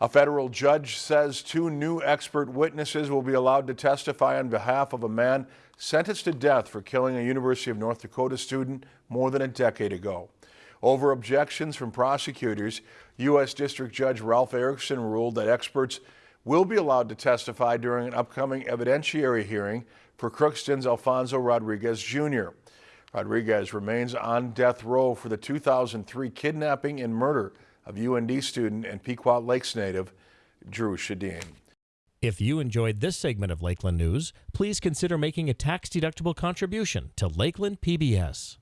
A federal judge says two new expert witnesses will be allowed to testify on behalf of a man sentenced to death for killing a University of North Dakota student more than a decade ago. Over objections from prosecutors, U.S. District Judge Ralph Erickson ruled that experts will be allowed to testify during an upcoming evidentiary hearing for Crookston's Alfonso Rodriguez Jr. Rodriguez remains on death row for the 2003 kidnapping and murder of UND student and Pequot Lakes native Dru Sjodin. If you enjoyed this segment of Lakeland News, please consider making a tax-deductible contribution to Lakeland PBS.